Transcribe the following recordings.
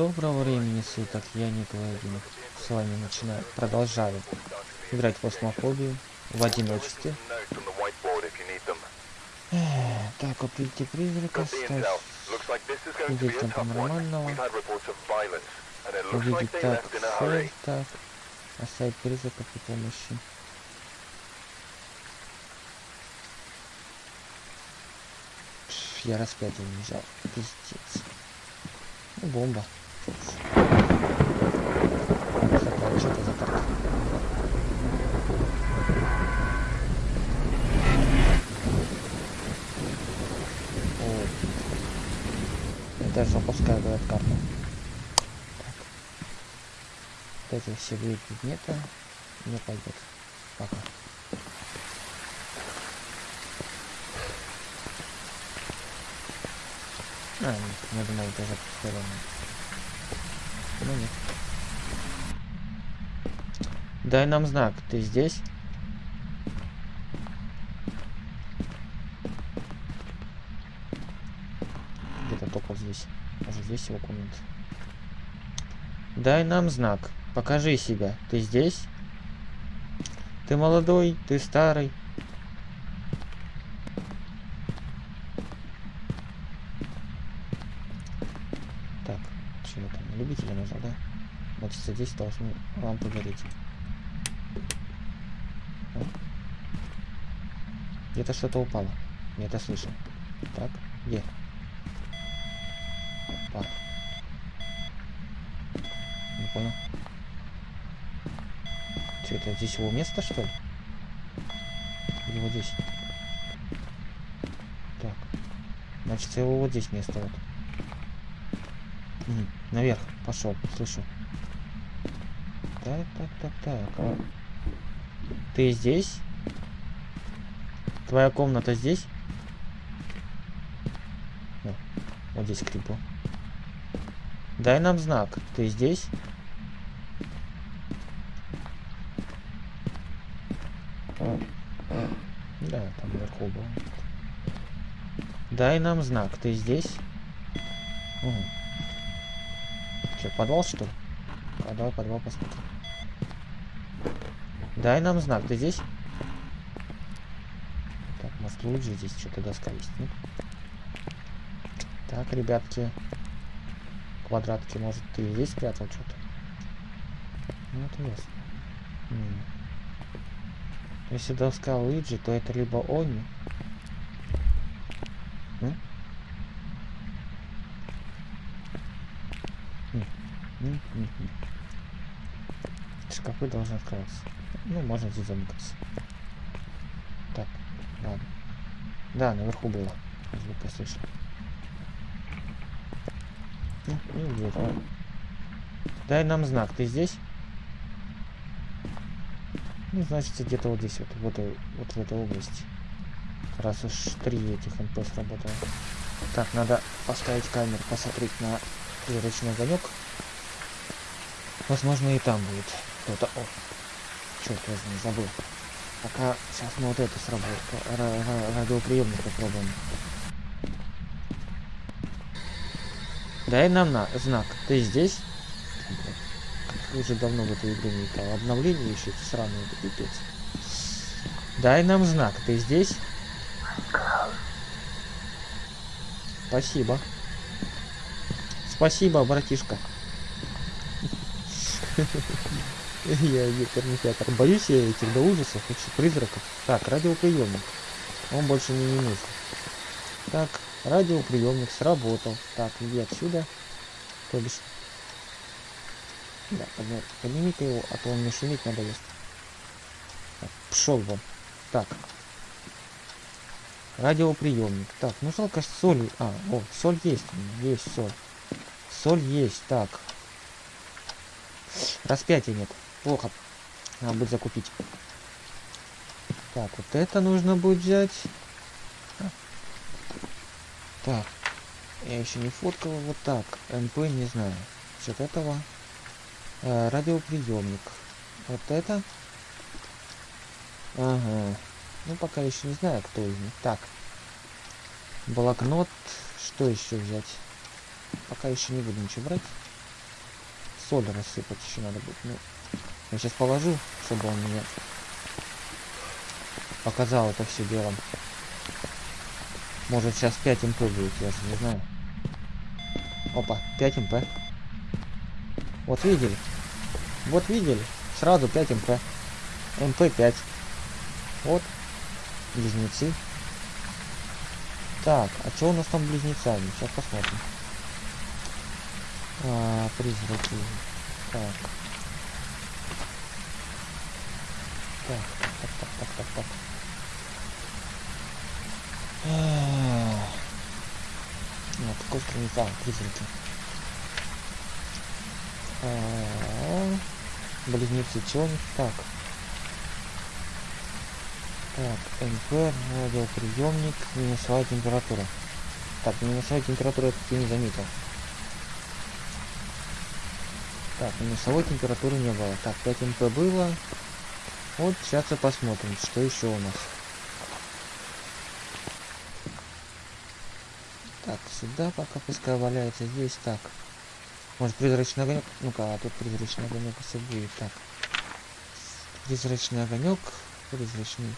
Доброго времени суток, я Николай Димов. С вами начинаю, продолжаю играть в осмофобию в одиночестве. Так, купите призрака, ставь свидетелем паранормального, увидеть так, цель, так, оставить призрака при помощи. Я распятие не взял, пиздец. Ну, бомба. Даже запускаю, говорят, карту. Так. Вот эти все виды предметы не пойдет. Пока. А, нет, я думал, даже сторону. Ну нет. Дай нам знак, ты здесь? Где-то только здесь. Может здесь его комната. Дай нам знак. Покажи себя. Ты здесь? Ты молодой, ты старый. Так, чего там? Любителя нажал, да? Значит, здесь должны лампы гореть. Где-то что-то упало. Я это слышал. Так, где? Опа. Не понял. Что это здесь его место, что ли? Или вот здесь? Так. Значит, его вот здесь место вот. Наверх пошел, слышу. Так, так, так, так. Ты здесь? Твоя комната здесь? О, вот здесь крипу. Дай нам знак. Ты здесь? Да, там наверху был. Дай нам знак. Ты здесь? Угу. Че, подвал что ли? А подвал посмотрим. Дай нам знак. Ты здесь? Так, может лучше здесь что-то доска есть, нет? Так, ребятки. Квадратки, может, ты здесь спрятал что-то? Ну, это ясно. М. Если доска Луиджи, то это либо Они. М, м, м, м. Шкафы должны открываться. Ну, можно здесь замыкаться. Так, ладно. Да, наверху было. Звук слышал. Ну, и где давай. Дай нам знак. Ты здесь? Ну, значит, где-то вот здесь, вот, вот, вот в этой области. Раз уж три этих МП сработало. Так, надо поставить камеру, посмотреть на призрачный огонек. Возможно, и там будет кто-то. О, черт возьми, забыл. Пока сейчас мы вот это сработаем. Радиоприемник попробуем. Дай нам на знак. Ты здесь? Уже давно в эту игру не играл. Обновление еще эти сраные, это пипец. Дай нам знак. Ты здесь? Спасибо. Спасибо, братишка. Я терминатор. Боюсь я этих до ужасов, вообще призраков. Так, радиоприемник. Он больше не нужен. Так, радиоприемник сработал. Так, иди отсюда. То бишь. Да, поднимите его, а то он мне шуметь надоест. Так, пшел вон. Так. Радиоприемник. Так, ну жалко соль. А, о, соль есть. Есть соль. Соль есть. Так. Распятия нет. Плохо. Надо будет закупить. Так, вот это нужно будет взять. Так. Я еще не фоткал. Вот так. МП не знаю. Что этого. Э, радиоприемник. Вот это. Ага. Ну, пока еще не знаю, кто из них. Так. Блокнот. Что еще взять? Пока еще не буду ничего брать. соль рассыпать еще надо будет. Ну, я сейчас положу, чтобы он мне показал это все делом. Может сейчас 5 МП будет, я же не знаю. Опа, 5 МП. Вот видели? Вот видели? Сразу 5 МП. МП 5. Вот. Близнецы. Так, а что у нас там близнецами? Сейчас посмотрим. А, призраки. Так. Так, так, так, так, так, так. Нет, какой страница? А, призраки. А -а -а. Близнецы, чего них? Так. Так, МП, радиоприемник, минусовая температура. Так, минусовая температура это ты не заметил. Так, минусовой температуры не было. Так, 5 МП было. Вот сейчас и посмотрим, что еще у нас. Так, сюда пока пускай валяется. Здесь так. Может призрачный огонек? Ну-ка, а тут призрачный огонек все будет. Так. Призрачный огонек. Призрачный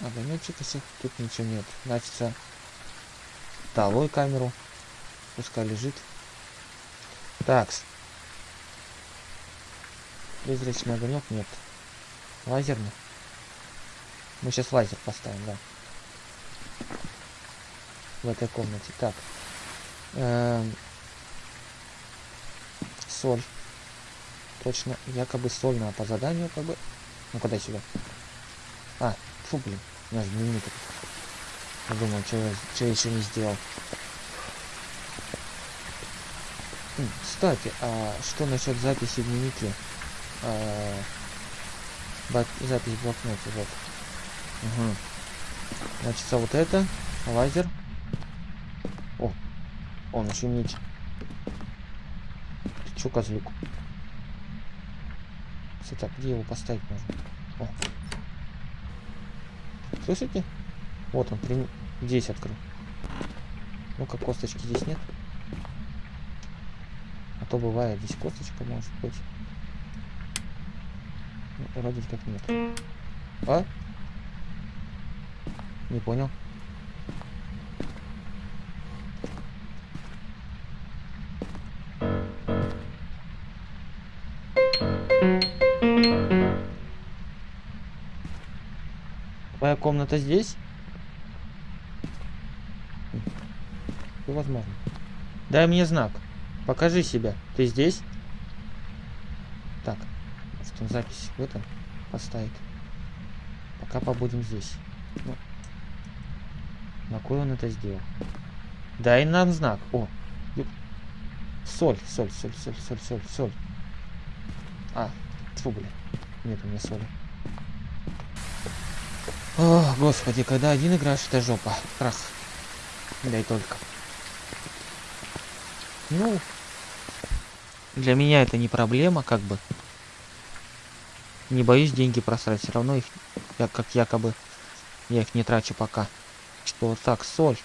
огонечек, если тут ничего нет. Значит, долой камеру. Пускай лежит. Так. Призрачный огонек нет. Лазерный. Мы сейчас лазер поставим, да. В этой комнате. Так. Эм... Соль. Точно. Якобы соль надо по заданию, как бы. Ну, куда сюда? А, фу, блин. У нас дневник. Я думал, что я еще не сделал. Кстати, а что насчет записи в дневнике? А, запись в блокноте, вот. Угу. Значит, а вот это, лазер. О, он еще меч. Ты чё, козлюк? Все так, где его поставить можно? О. Слышите? Вот он, при... здесь открыл. Ну-ка, косточки здесь нет. А то бывает, здесь косточка может быть. Вроде как нет. А? Не понял. Твоя комната здесь? Возможно. Дай мне знак. Покажи себя. Ты здесь? Что запись в этом поставить. Пока побудем здесь. Ну, на кой он это сделал? Дай нам знак. О, соль, соль, соль, соль, соль, соль, соль. А, тьфу, блин. Нет у меня соли. О, господи, когда один играешь, это жопа. Крах. Дай только. Ну, для меня это не проблема, как бы. Не боюсь деньги просрать, все равно их, я, как якобы, я их не трачу пока. Что вот так, соль.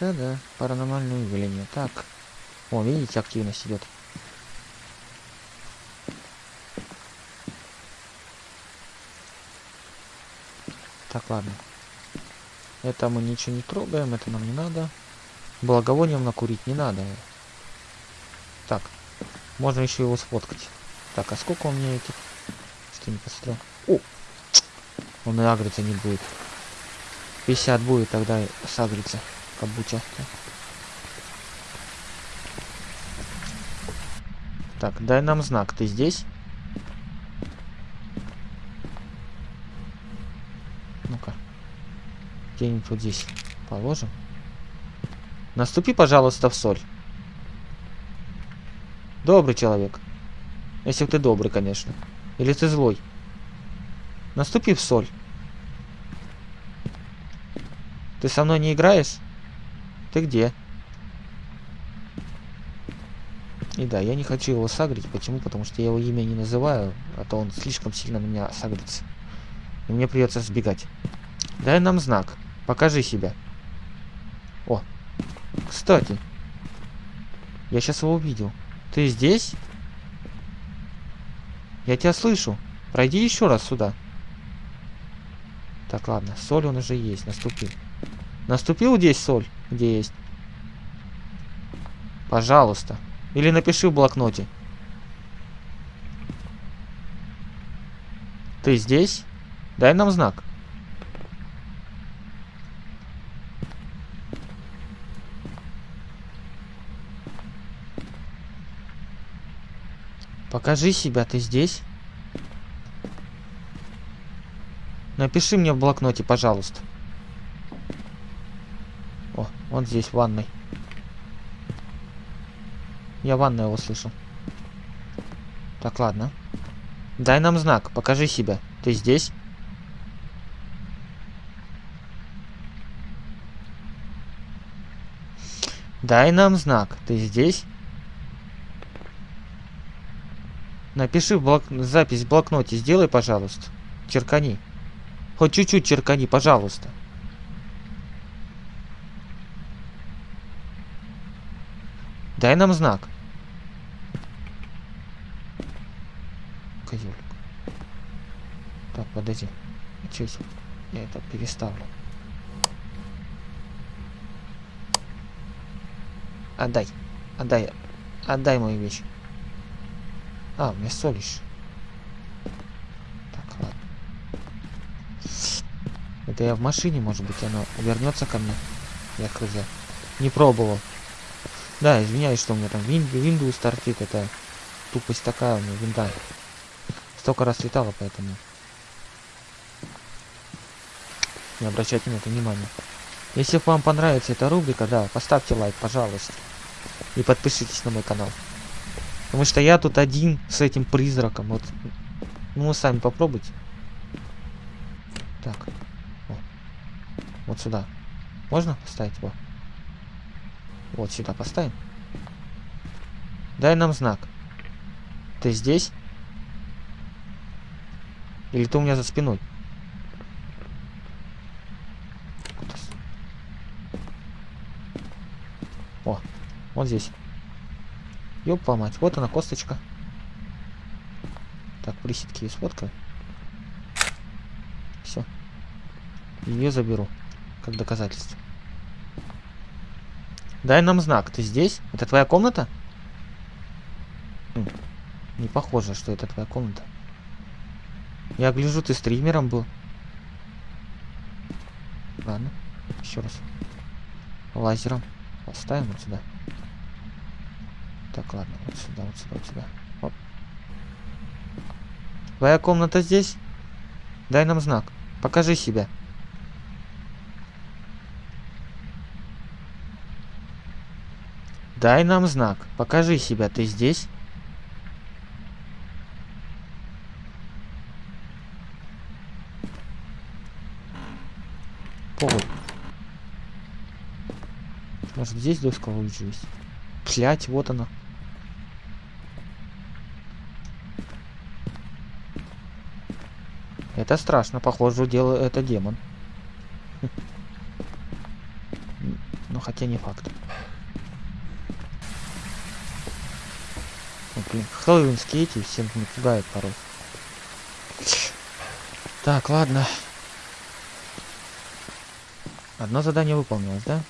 Да-да, паранормальное явление. Так. О, видите, активность идет. Так, ладно. Это мы ничего не трогаем, это нам не надо. Благовонием накурить не надо. Можно еще его сфоткать. Так, а сколько у меня этих? Что не посмотрел? О! Он и агриться не будет. 50 будет, тогда сагрится. Кабуча. Так, дай нам знак. Ты здесь? Ну-ка. Где-нибудь вот здесь положим. Наступи, пожалуйста, в соль. Добрый человек. Если ты добрый, конечно. Или ты злой. Наступи в соль. Ты со мной не играешь? Ты где? И да, я не хочу его сагрить. Почему? Потому что я его имя не называю, а то он слишком сильно на меня сагрится. И мне придется сбегать. Дай нам знак. Покажи себя. О, кстати, Я сейчас его увидел. Ты здесь? Я тебя слышу. Пройди еще раз сюда. Так, ладно. Соль он уже есть. Наступил. Наступил здесь соль? Где есть? Пожалуйста. Или напиши в блокноте. Ты здесь? Дай нам знак. Покажи себя, ты здесь? Напиши мне в блокноте, пожалуйста. О, он здесь, в ванной. Я в ванной его слышу. Так, ладно. Дай нам знак, покажи себя. Ты здесь? Дай нам знак. Ты здесь? Напиши блок... запись в блокноте. Сделай, пожалуйста. Черкани. Хоть чуть-чуть черкани, пожалуйста. Дай нам знак. Козелик. Так, подожди. Чуть. Я это переставлю. Отдай. Отдай. Отдай мою вещь. А, меня солишь. Так, ладно. Это я в машине, может быть, оно вернется ко мне. Я хз. Не пробовал. Да, извиняюсь, что у меня там Windows торчит. Это тупость такая у меня, винда. Столько раз летала, поэтому... Не обращайте на это внимания. Если вам понравится эта рубрика, да, поставьте лайк, пожалуйста. И подпишитесь на мой канал. Потому что я тут один с этим призраком. Вот. Ну, сами попробуйте. Так. О. Вот сюда. Можно поставить его? Вот сюда поставим. Дай нам знак. Ты здесь? Или ты у меня за спиной? О, вот здесь. Ёпа мать, вот она косточка. Так, присидки есть фотка. Все. Ее заберу. Как доказательство. Дай нам знак. Ты здесь? Это твоя комната? Хм. Не похоже, что это твоя комната. Я гляжу, ты стримером был. Ладно. Еще раз. Лазером. Поставим вот сюда. Так, ладно, вот сюда, вот сюда, вот сюда. Оп. Твоя комната здесь? Дай нам знак. Покажи себя. Дай нам знак. Покажи себя. Ты здесь? Повод. Может здесь доска лучше есть? Блять, вот она. Это страшно, похоже, дело это демон. Ну, хотя не факт. Ну, блин, хэллоуинские эти всем не пугают порой. Так, ладно. Одно задание выполнилось, да?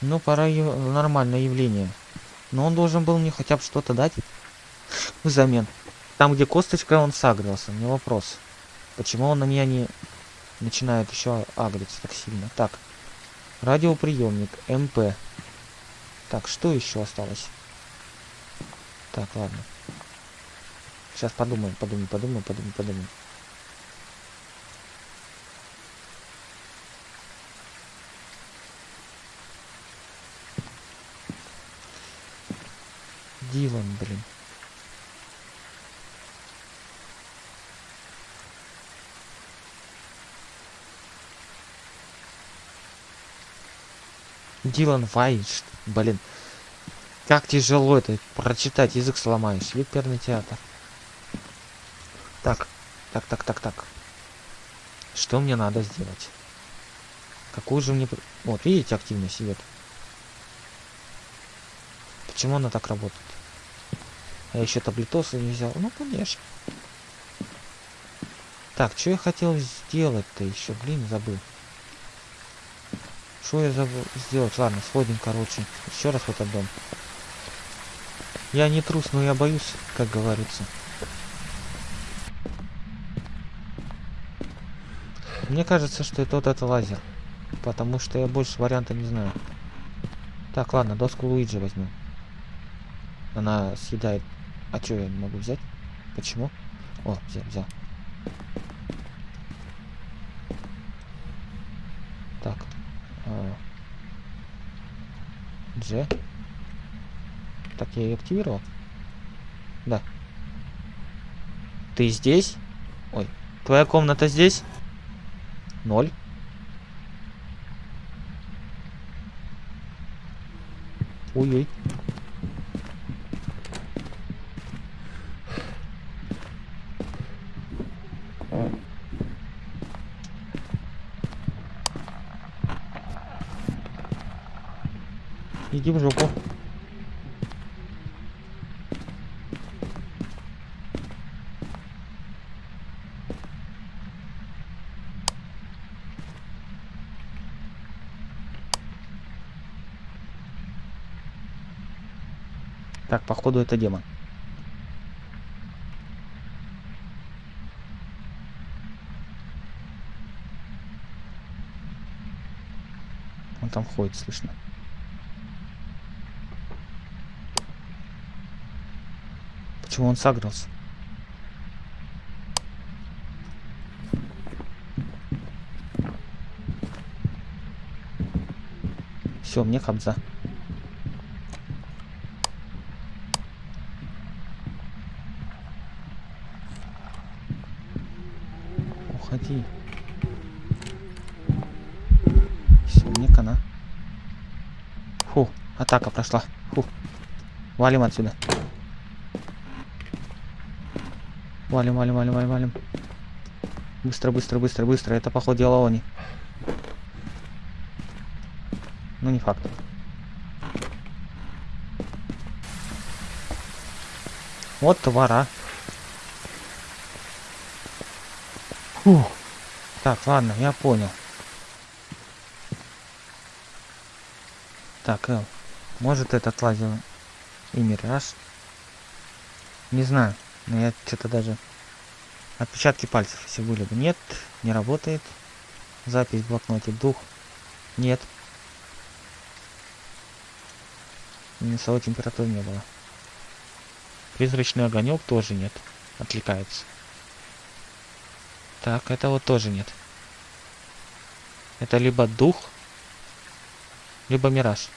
Ну, пора нормальное явление. Но он должен был мне хотя бы что-то дать взамен. Там, где косточка, он сагрился. Не вопрос. Почему он на меня не начинает еще агриться так сильно? Так. Радиоприемник. МП. Так, что еще осталось? Так, ладно. Сейчас подумаем, подумаем, подумаем, подумаем, подумаем. Дилан, блин. Дилан Вайнш, блин. Как тяжело это прочитать, язык сломаешь. Оперный театр. Так, так, так, так, так. Что мне надо сделать? Какую же мне... Вот, видите, активность идет. Почему она так работает? Я еще таблетосы не взял. Ну, конечно. Так, что я хотел сделать-то еще? Блин, забыл. Что я забыл сделать? Ладно, сходим, короче. Еще раз в этот дом. Я не трус, но я боюсь, как говорится. Мне кажется, что это вот это лазер. Потому что я больше варианта не знаю. Так, ладно, доску Луиджи возьму. Она съедает. А что я не могу взять? Почему? О, взял, взял. Так. А... Дж. Так, я ее активировал? Да. Ты здесь? Ой. Твоя комната здесь? Ноль. Ой-ой. Иди в жопу. Так, походу это демон. Он там ходит, слышно. Почему он сагрился? Все, мне кобза. Уходи. Все, мне кана. Фу, атака прошла. Фу. Валим отсюда. Валим, валим, валим, валим, валим. Быстро, быстро, быстро, быстро. Это, походу, дело они. Ну, не факт. Вот твара. Фух. Так, ладно, я понял. Так, э, может этот лазер и мираж? Не знаю. Но я что-то даже... Отпечатки пальцев, если были бы. Нет, не работает. Запись в блокноте. Дух. Нет. Минусовой температуры не было. Призрачный огонек тоже нет. Отвлекается. Так, это вот тоже нет. Это либо дух, либо мираж.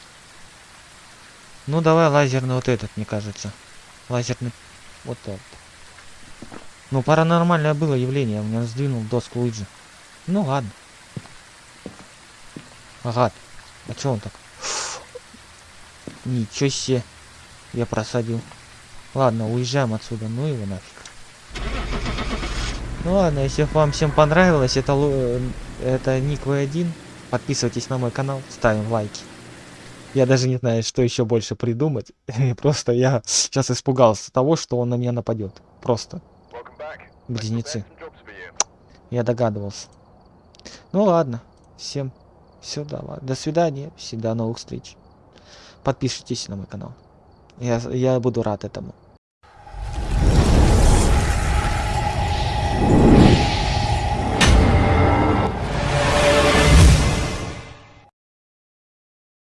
Ну, давай лазерный вот этот, мне кажется. Лазерный вот этот. Ну, паранормальное было явление. У меня сдвинул доску Луиджи. Ну, ладно. Ага. А чё он так? Ничего себе. Я просадил. Ладно, уезжаем отсюда. Ну его нафиг. Ну ладно, если вам всем понравилось, это, это Ник В1. Подписывайтесь на мой канал, ставим лайки. Я даже не знаю, что еще больше придумать. Просто я сейчас испугался того, что он на меня нападет. Просто. Близнецы. Я догадывался. Ну ладно. Всем все, давай. До свидания. Всегда новых встреч. Подпишитесь на мой канал. Я, я буду рад этому.